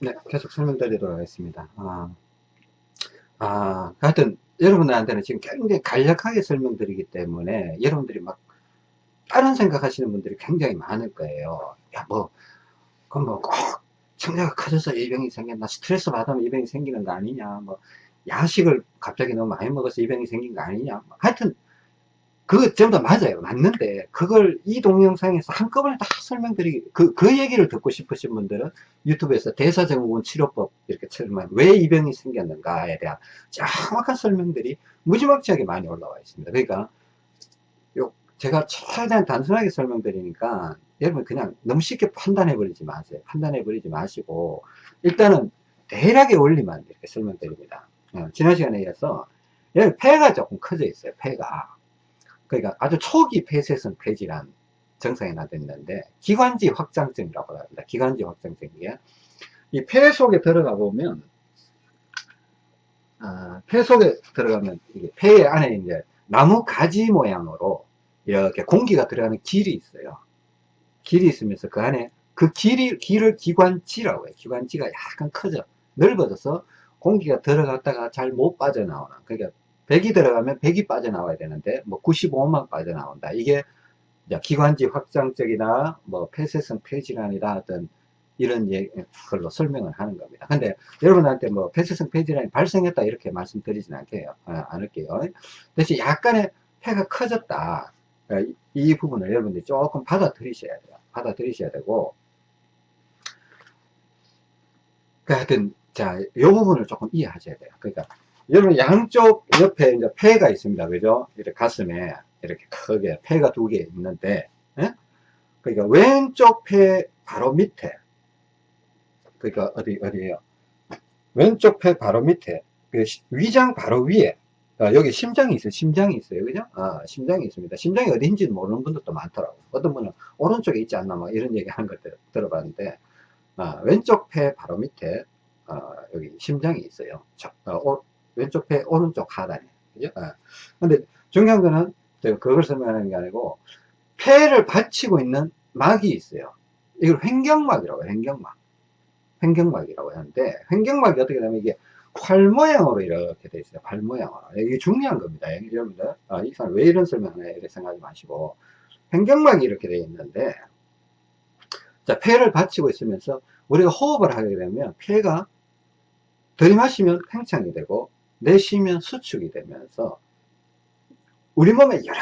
네, 계속 설명드리도록 하겠습니다. 아, 아, 하여튼, 여러분들한테는 지금 굉장히 간략하게 설명드리기 때문에, 여러분들이 막, 다른 생각하시는 분들이 굉장히 많을 거예요. 야, 뭐, 그럼 뭐, 꼭, 청자가 커져서 이 병이 생겼나, 스트레스 받으면 이 병이 생기는 거 아니냐, 뭐, 야식을 갑자기 너무 많이 먹어서 이 병이 생긴 거 아니냐. 뭐 하여튼, 전부 다 맞아요. 맞는데, 그걸 이 동영상에서 한꺼번에 다 설명드리기, 그, 그 얘기를 듣고 싶으신 분들은 유튜브에서 대사증후군 치료법 이렇게 치면 왜 이 병이 생겼는가에 대한 정확한 설명들이 무지막지하게 많이 올라와 있습니다. 그러니까, 요, 제가 최대한 단순하게 설명드리니까 여러분 그냥 너무 쉽게 판단해 버리지 마세요. 판단해 버리지 마시고, 일단은 대략의 원리만 이렇게 설명드립니다. 어, 지난 시간에 이어서 폐가 조금 커져 있어요. 폐가. 그러니까 아주 초기 폐쇄성 폐질환 증상이 나타났는데 기관지 확장증이라고 합니다. 기관지 확장증이에 이폐 속에 들어가 보면 아, 폐 속에 들어가면 이게 폐 안에 이제 나무 가지 모양으로 이렇게 공기가 들어가는 길이 있어요. 길이 있으면서 그 안에 그 길이 길을 기관지라고 해요. 기관지가 약간 커져 넓어져서 공기가 들어갔다가 잘 못 빠져나오는 그러니까 100이 들어가면 100이 빠져나와야 되는데 뭐 95만 빠져나온다. 이게 기관지 확장적이나 뭐 폐쇄성 폐질환이다 하던 이런 걸로 설명을 하는 겁니다. 근데 여러분한테 뭐 폐쇄성 폐질환이 발생했다 이렇게 말씀드리진 않게요. 아, 않을게요. 대신 약간의 폐가 커졌다. 이, 이 부분을 여러분들이 조금 받아들이셔야 돼요. 받아들이셔야 되고 그 하여튼 자, 이 부분을 조금 이해하셔야 돼요. 그러니까 여러분 양쪽 옆에 이제 폐가 있습니다. 그죠? 이렇게 가슴에 이렇게 크게 폐가 두 개 있는데, 예? 그러니까 왼쪽 폐 바로 밑에, 그러니까 어디, 어디에요? 왼쪽 폐 바로 밑에, 그 위장 바로 위에, 아, 여기 심장이 있어요. 심장이 있어요. 그죠? 아, 심장이 있습니다. 심장이 어딘지 모르는 분들도 많더라고요. 어떤 분은 오른쪽에 있지 않나, 뭐 이런 얘기 하는 걸 들어봤는데, 아, 왼쪽 폐 바로 밑에, 아, 여기 심장이 있어요. 저, 어, 왼쪽 폐 오른쪽 하단에 그죠? 아. 근데 중요한 거는 제가 그걸 설명하는 게 아니고 폐를 받치고 있는 막이 있어요. 이걸 횡경막이라고 해요. 횡경막. 횡경막이라고 하는데 횡경막이 어떻게 되면 이게 활 모양으로 이렇게 돼 있어요. 활 모양으로. 이게 중요한 겁니다. 여러분들. 아, 이 사람 왜 이런 설명을 해? 이렇게 생각하지 마시고. 횡경막이 이렇게 돼 있는데, 자, 폐를 받치고 있으면서 우리가 호흡을 하게 되면 폐가 들이마시면 팽창이 되고 내쉬면 수축이 되면서 우리 몸에 여러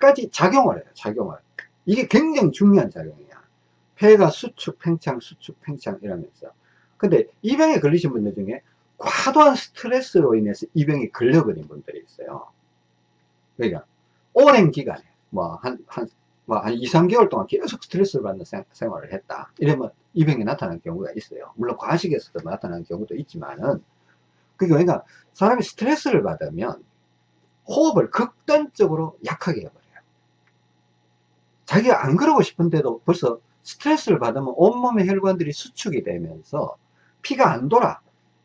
가지 작용을 해요. 작용을. 이게 굉장히 중요한 작용이야. 폐가 수축, 팽창, 수축, 팽창 이러면서. 근데 이 병에 걸리신 분들 중에 과도한 스트레스로 인해서 이 병이 걸려버린 분들이 있어요. 그러니까 오랜 기간에 뭐 한, 한, 뭐한 2, 3개월 동안 계속 스트레스를 받는 생, 활을 했다. 이러면 이 병이 나타나는 경우가 있어요. 물론 과식에서도 나타나는 경우도 있지만은 그러니까 사람이 스트레스를 받으면 호흡을 극단적으로 약하게 해버려요. 자기가 안 그러고 싶은데도 벌써 스트레스를 받으면 온몸의 혈관들이 수축이 되면서 피가 안 돌아.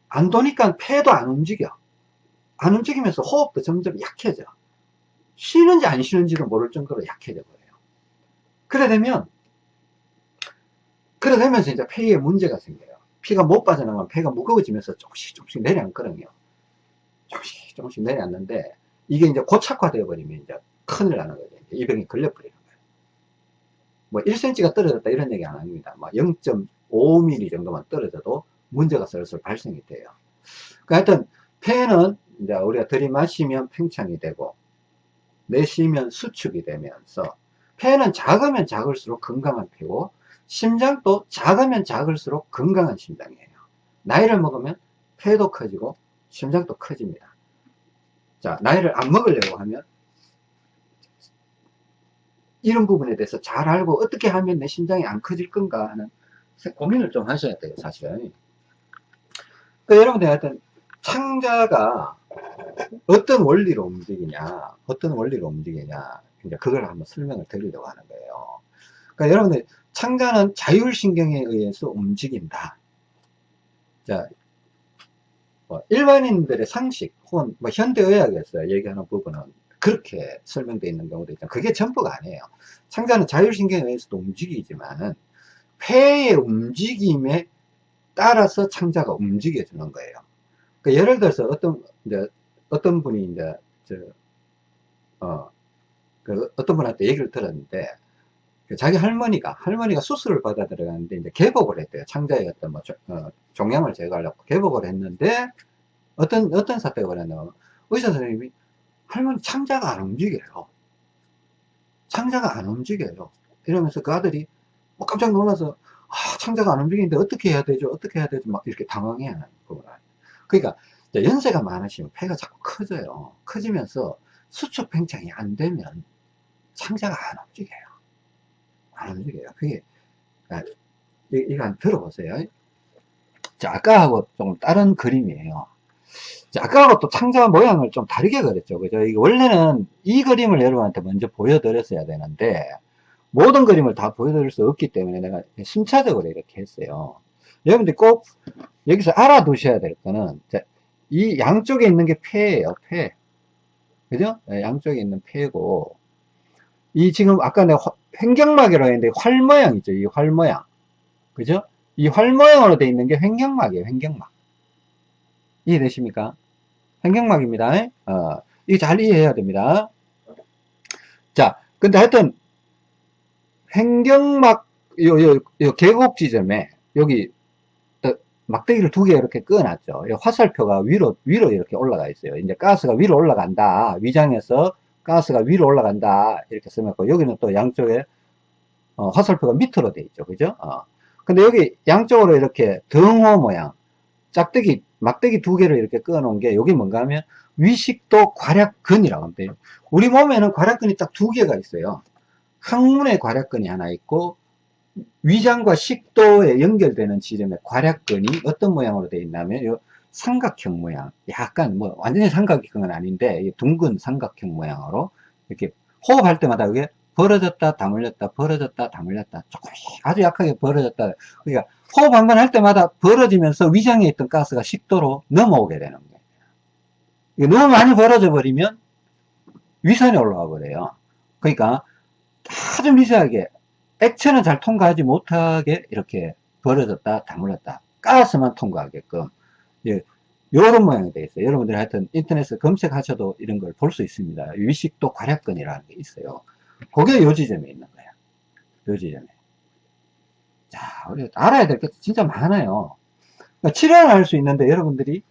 안 도니까 폐도 안 움직여. 안 움직이면서 호흡도 점점 약해져. 쉬는지 안 쉬는지도 모를 정도로 약해져 버려요. 그래 되면, 그래 되면서 이제 폐에 문제가 생겨요. 피가 못 빠져나가면 폐가 무거워지면서 조금씩 조금씩 내려앉거든요. 조금씩 조금씩 내려앉는데 이게 이제 고착화되어 버리면 이제 큰일 나는 거죠. 이 병이 걸려버리는 거예요. 뭐 1cm가 떨어졌다 이런 얘기 안 합니다. 뭐 0.5mm 정도만 떨어져도 문제가 슬슬 발생이 돼요. 그러니까 하여튼 폐는 이제 우리가 들이마시면 팽창이 되고 내쉬면 수축이 되면서 폐는 작으면 작을수록 건강한 폐고 심장도 작으면 작을수록 건강한 심장이에요. 나이를 먹으면 폐도 커지고 심장도 커집니다. 자, 나이를 안 먹으려고 하면 이런 부분에 대해서 잘 알고 어떻게 하면 내 심장이 안 커질 건가 하는 고민을 좀 하셔야 돼요, 사실은. 그러니까 여러분들 하여튼 창자가 어떤 원리로 움직이냐, 어떤 원리로 움직이냐, 이제 그걸 한번 설명을 드리려고 하는 거예요. 그러니까 여러분들 창자는 자율신경에 의해서 움직인다. 자, 뭐 일반인들의 상식 혹은 뭐 현대의학에서 얘기하는 부분은 그렇게 설명되어 있는 경우도 있죠. 그게 전부가 아니에요. 창자는 자율신경에 의해서도 움직이지만은 폐의 움직임에 따라서 창자가 움직여주는 거예요. 그 예를 들어서 어떤 이제 어떤 분이 이제 저 어, 그 어떤 분한테 얘기를 들었는데 그 자기 할머니가 할머니가 수술을 받아 들어갔는데 이제 개복을 했대요. 어떤 뭐 조- 어, 종양을 제거하려고 개복을 했는데 어떤 어떤 사태가 벌었냐면 의사 선생님이 할머니 창자가 안 움직여요. 창자가 안 움직여요. 이러면서 그 아들이 뭐 깜짝 놀라서 아, 창자가 안 움직이는데 어떻게 해야 되죠? 어떻게 해야 되죠? 막 이렇게 당황해 하는 거구나. 그러니까 연세가 많으시면 폐가 자꾸 커져요. 커지면서 수축 팽창이 안 되면 창자가 안 움직여요. 안 움직여요. 그게 아, 이- 이거 한번 들어보세요. 자, 아까하고 좀 다른 그림이에요. 자, 아까하고 또 창자 모양을 좀 다르게 그렸죠. 그죠? 이게 원래는 이 그림을 여러분한테 먼저 보여드렸어야 되는데, 모든 그림을 다 보여드릴 수 없기 때문에 내가 순차적으로 이렇게 했어요. 여러분들 꼭 여기서 알아두셔야 될 거는, 자, 이 양쪽에 있는 게 폐예요, 폐. 그죠? 네, 양쪽에 있는 폐고, 이 지금 아까 내가 화- 횡격막이라고 했는데 활 모양 있죠? 이 활 모양. 그죠? 이 활 모양으로 되어 있는 게 횡격막이에요, 횡격막. 이해되십니까? 횡격막입니다. 어, 이거 잘 이해해야 됩니다. 자, 근데 하여튼, 횡격막, 요, 요, 요 계곡 지점에, 여기, 어, 막대기를 두 개 이렇게 끄어놨죠. 이 화살표가 위로, 위로 이렇게 올라가 있어요. 이제 가스가 위로 올라간다. 위장에서 가스가 위로 올라간다. 이렇게 써놓고, 여기는 또 양쪽에, 어, 화살표가 밑으로 돼 있죠. 그죠? 어. 근데 여기 양쪽으로 이렇게 등호 모양, 짝대기, 막대기 두 개를 이렇게 끄어 놓은 게, 여기 뭔가 하면, 위식도 괄약근이라고 합니다. 우리 몸에는 괄약근이 딱 두 개가 있어요. 항문에 괄약근이 하나 있고, 위장과 식도에 연결되는 지점에 괄약근이 어떤 모양으로 되어 있냐면, 요 삼각형 모양, 약간 뭐, 완전히 삼각형은 아닌데, 이 둥근 삼각형 모양으로, 이렇게 호흡할 때마다 이게 벌어졌다, 다물렸다, 벌어졌다, 다물렸다, 조금씩 아주 약하게 벌어졌다. 그러니까 호흡 한 번 할 때마다 벌어지면서 위장에 있던 가스가 식도로 넘어오게 되는 거예요. 너무 많이 벌어져 버리면 위산이 올라와 버려요. 그러니까 아주 미세하게 액체는 잘 통과하지 못하게 이렇게 벌어졌다, 다물었다. 가스만 통과하게끔. 예, 요런 모양이 되어 있어요. 여러분들이 하여튼 인터넷에 검색하셔도 이런 걸 볼 수 있습니다. 위식도 괄약근이라는 게 있어요. 그게 요 지점에 있는 거야. 요 지점에. 자, 우리 알아야 될 게 진짜 많아요. 그러니까 치료는 할 수 있는데 여러분들이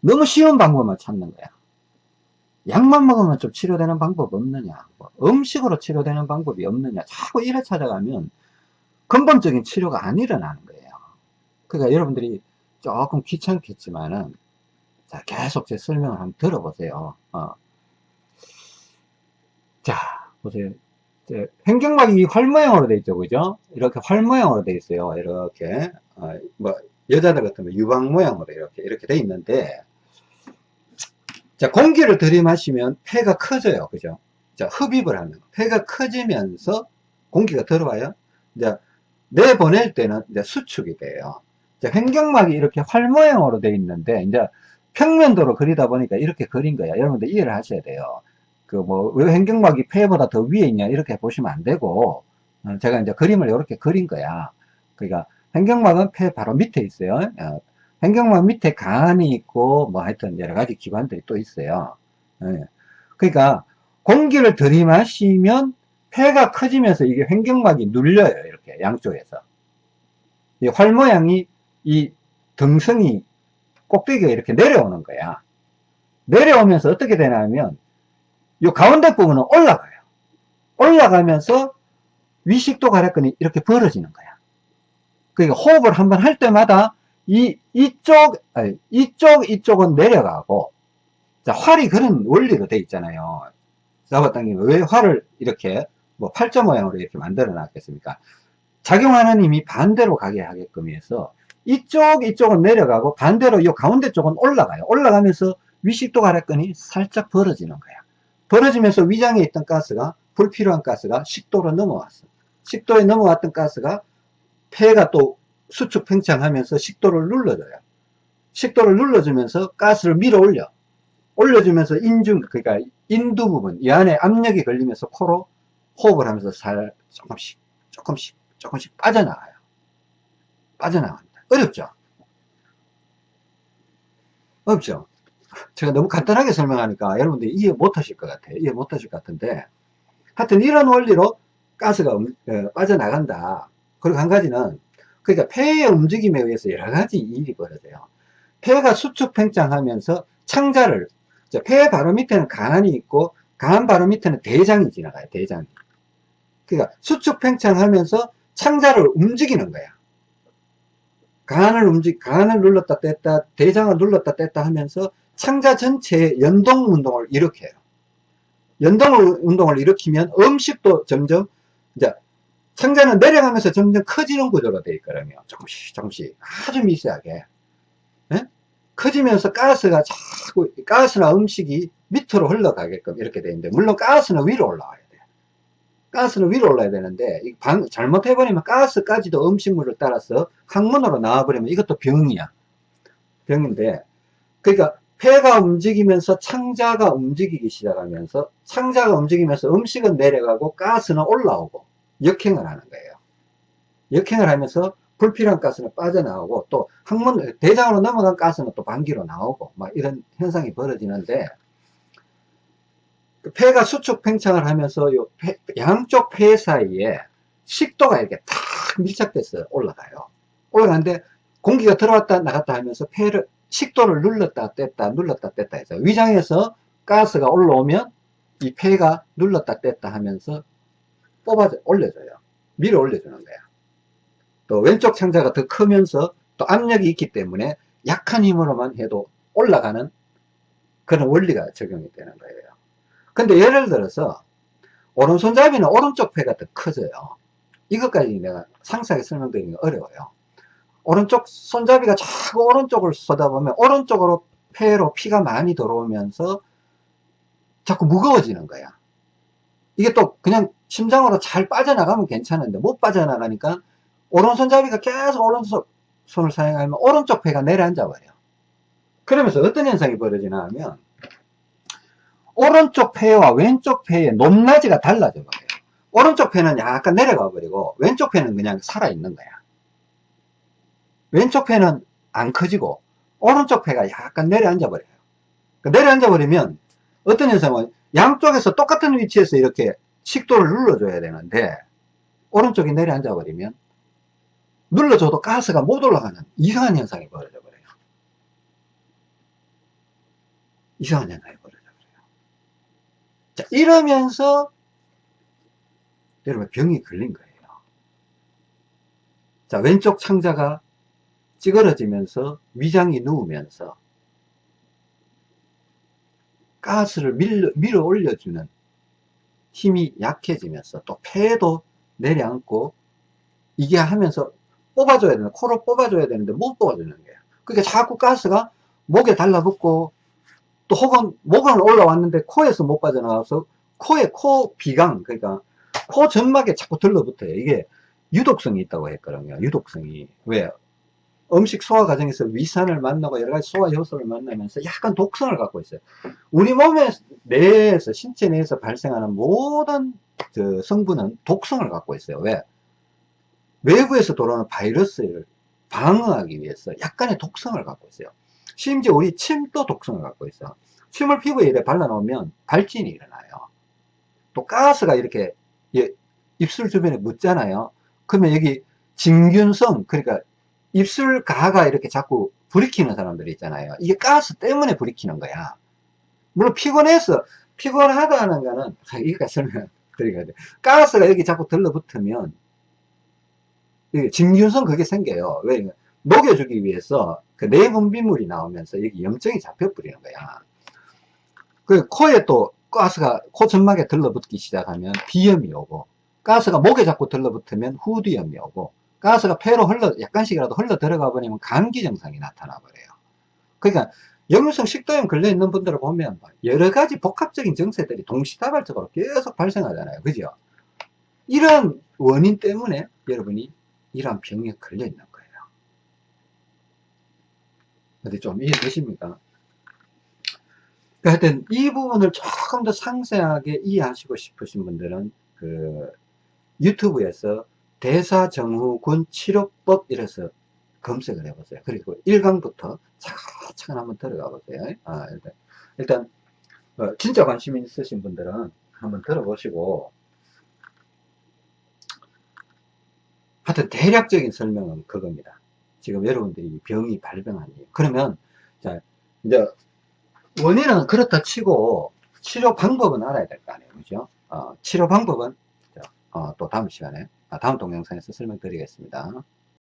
너무 쉬운 방법만 찾는 거야. 약만 먹으면 좀 치료되는 방법 없느냐? 뭐 음식으로 치료되는 방법이 없느냐? 자꾸 이래 찾아가면 근본적인 치료가 안 일어나는 거예요. 그러니까 여러분들이 조금 귀찮겠지만은 자, 계속 제 설명을 한번 들어보세요. 어. 자, 보세요. 횡격막이 활 모양으로 돼 있죠, 그죠? 이렇게 활 모양으로 돼 있어요. 이렇게 어, 뭐 여자들 같으면 유방 모양으로 이렇게 이렇게 돼 있는데, 자 공기를 들이마시면 폐가 커져요, 그죠? 자 흡입을 하면 폐가 커지면서 공기가 들어와요. 이제 내보낼 때는 이제 수축이 돼요. 자 횡격막이 이렇게 활 모양으로 돼 있는데 이제 평면도로 그리다 보니까 이렇게 그린 거야. 여러분들 이해를 하셔야 돼요. 그 뭐 왜 횡격막이 폐보다 더 위에 있냐 이렇게 보시면 안 되고 어, 제가 이제 그림을 이렇게 그린 거야. 그러니까 횡격막은 폐 바로 밑에 있어요. 어, 횡격막 밑에 간이 있고 뭐 하여튼 여러 가지 기관들이 또 있어요. 예. 그러니까 공기를 들이마시면 폐가 커지면서 이게 횡격막이 눌려요. 이렇게 양쪽에서. 이 활 모양이 이 등성이 꼭대기가 이렇게 내려오는 거야. 내려오면서 어떻게 되냐면 이 가운데 부분은 올라가요. 올라가면서 위식도 괄약근이 이렇게 벌어지는 거야. 그러니까 호흡을 한번 할 때마다 이 이쪽 아니, 이쪽 이쪽은 내려가고 자 활이 그런 원리로 돼 있잖아요. 잡아당기면 왜 활을 이렇게 뭐 팔자 모양으로 이렇게 만들어 놨겠습니까? 작용하는 힘이 반대로 가게 하게끔 해서 이쪽 이쪽은 내려가고 반대로 이 가운데 쪽은 올라가요. 올라가면서 위식도 괄약근이 살짝 벌어지는 거야. 벌어지면서 위장에 있던 가스가 불필요한 가스가 식도로 넘어왔어. 식도에 넘어왔던 가스가 폐가 또 수축 팽창하면서 식도를 눌러줘요. 식도를 눌러주면서 가스를 밀어 올려. 올려주면서 인중, 그러니까 인두 부분, 이 안에 압력이 걸리면서 코로 호흡을 하면서 살 조금씩, 조금씩, 조금씩 빠져나가요. 빠져나간다. 어렵죠? 어렵죠? 제가 너무 간단하게 설명하니까 여러분들이 이해 못 하실 것 같아요. 이해 못 하실 것 같은데. 하여튼 이런 원리로 가스가 음, 어, 빠져나간다. 그리고 한 가지는, 그러니까 폐의 움직임에 의해서 여러 가지 일이 벌어져요. 폐가 수축 팽창하면서 창자를, 폐 바로 밑에는 간이 있고, 간 바로 밑에는 대장이 지나가요, 대장이. 그러니까 수축 팽창하면서 창자를 움직이는 거야. 간을 움직, 간을 눌렀다 뗐다, 대장을 눌렀다 뗐다 하면서 창자 전체의 연동 운동을 일으켜요. 연동 운동을 일으키면 음식도 점점, 이제, 창자는 내려가면서 점점 커지는 구조로 되어 있거든요. 조금씩, 조금씩. 아주 미세하게. 예? 커지면서 가스가 자꾸, 가스나 음식이 밑으로 흘러가게끔 이렇게 되어 있는데, 물론 가스는 위로 올라와요. 가스는 위로 올라야 되는데 방, 잘못해버리면 가스까지도 음식물을 따라서 항문으로 나와버리면 이것도 병이야. 병인데 그러니까 폐가 움직이면서 창자가 움직이기 시작하면서 창자가 움직이면서 음식은 내려가고 가스는 올라오고 역행을 하는 거예요. 역행을 하면서 불필요한 가스는 빠져나오고 또 항문 대장으로 넘어간 가스는 또 반기로 나오고 막 이런 현상이 벌어지는데 그 폐가 수축 팽창을 하면서 요 폐, 양쪽 폐 사이에 식도가 이렇게 탁 밀착돼서 올라가요. 올라가는데 공기가 들어왔다 나갔다 하면서 폐를 식도를 눌렀다 뗐다 눌렀다 뗐다 해서 위장에서 가스가 올라오면 이 폐가 눌렀다 뗐다 하면서 뽑아 올려줘요. 밀어 올려주는 거야. 또 왼쪽 창자가 더 크면서 또 압력이 있기 때문에 약한 힘으로만 해도 올라가는 그런 원리가 적용이 되는 거예요. 근데 예를 들어서 오른손잡이는 오른쪽 폐가 더 커져요. 이것까지 내가 상세하게 설명드리기 어려워요. 오른쪽 손잡이가 자꾸 오른쪽을 쏟아보면 오른쪽으로 폐로 피가 많이 들어오면서 자꾸 무거워지는 거야. 이게 또 그냥 심장으로 잘 빠져나가면 괜찮은데 못 빠져나가니까 오른손잡이가 계속 오른손을 사용하면 오른쪽 폐가 내려앉아 버려. 그러면서 어떤 현상이 벌어지나 하면 오른쪽 폐와 왼쪽 폐의 높낮이가 달라져 버려요. 오른쪽 폐는 약간 내려가 버리고 왼쪽 폐는 그냥 살아있는 거야. 왼쪽 폐는 안 커지고 오른쪽 폐가 약간 내려앉아 버려요. 그러니까 내려앉아 버리면 어떤 현상은 양쪽에서 똑같은 위치에서 이렇게 식도를 눌러줘야 되는데 오른쪽이 내려앉아 버리면 눌러줘도 가스가 못 올라가는 이상한 현상이 벌어져 버려요. 이상한 현상이 자, 이러면서 여러분 병이 걸린 거예요. 자, 왼쪽 창자가 찌그러지면서 위장이 누우면서 가스를 밀어, 밀어 올려주는 힘이 약해지면서 또 폐도 내려앉고 이게 하면서 뽑아줘야 되는 코로 뽑아줘야 되는데 못 뽑아주는 거예요. 그러니까 자꾸 가스가 목에 달라붙고 또 혹은 목은 올라왔는데 코에서 못 빠져나와서 코에 코 비강 그러니까 코 점막에 자꾸 들러붙어요. 이게 유독성이 있다고 했거든요. 유독성이. 왜? 음식 소화 과정에서 위산을 만나고 여러 가지 소화 효소를 만나면서 약간 독성을 갖고 있어요. 우리 몸의 내에서 신체 내에서 발생하는 모든 그 성분은 독성을 갖고 있어요. 왜? 외부에서 돌아오는 바이러스를 방어하기 위해서 약간의 독성을 갖고 있어요 심지어 우리 침도 독성을 갖고 있어. 침을 피부에 이렇게 발라놓으면 발진이 일어나요. 또 가스가 이렇게 입술 주변에 묻잖아요. 그러면 여기 진균성, 그러니까 입술 가가 이렇게 자꾸 불이키는 사람들이 있잖아요. 이게 가스 때문에 불이키는 거야. 물론 피곤해서, 피곤하다는 거는, 여기까지 설명드리야 돼. 가스가 여기 자꾸 들러붙으면, 진균성 그게 생겨요. 왜? 녹여주기 위해서 그 내분비물이 나오면서 여기 염증이 잡혀버리는 거야. 그 코에 또 가스가 코 점막에 들러붙기 시작하면 비염이 오고 가스가 목에 자꾸 들러붙으면 후두염이 오고 가스가 폐로 흘러 약간씩이라도 흘러 들어가 버리면 감기 증상이 나타나 버려요. 그러니까 역류성 식도염 걸려 있는 분들을 보면 여러 가지 복합적인 증세들이 동시다발적으로 계속 발생하잖아요. 그죠? 이런 원인 때문에 여러분이 이러한 병에 걸려 있는 거예요. 어디 좀 이해되십니까? 그러니까 하여튼 이 부분을 조금 더 상세하게 이해하시고 싶으신 분들은 그 유튜브에서 대사정후군 치료법 이래서 검색을 해보세요. 그리고 1강부터 차근차근 한번 들어가 보세요. 아, 일단, 일단 어, 진짜 관심 있으신 분들은 한번 들어보시고 하여튼 대략적인 설명은 그겁니다. 지금 여러분들이 병이 발병한 이유. 그러면 자 이제 원인은 그렇다 치고 치료 방법은 알아야 될 거 아니에요. 그죠? 어, 치료 방법은 자, 어, 또 다음 시간에 아, 다음 동영상에서 설명드리겠습니다.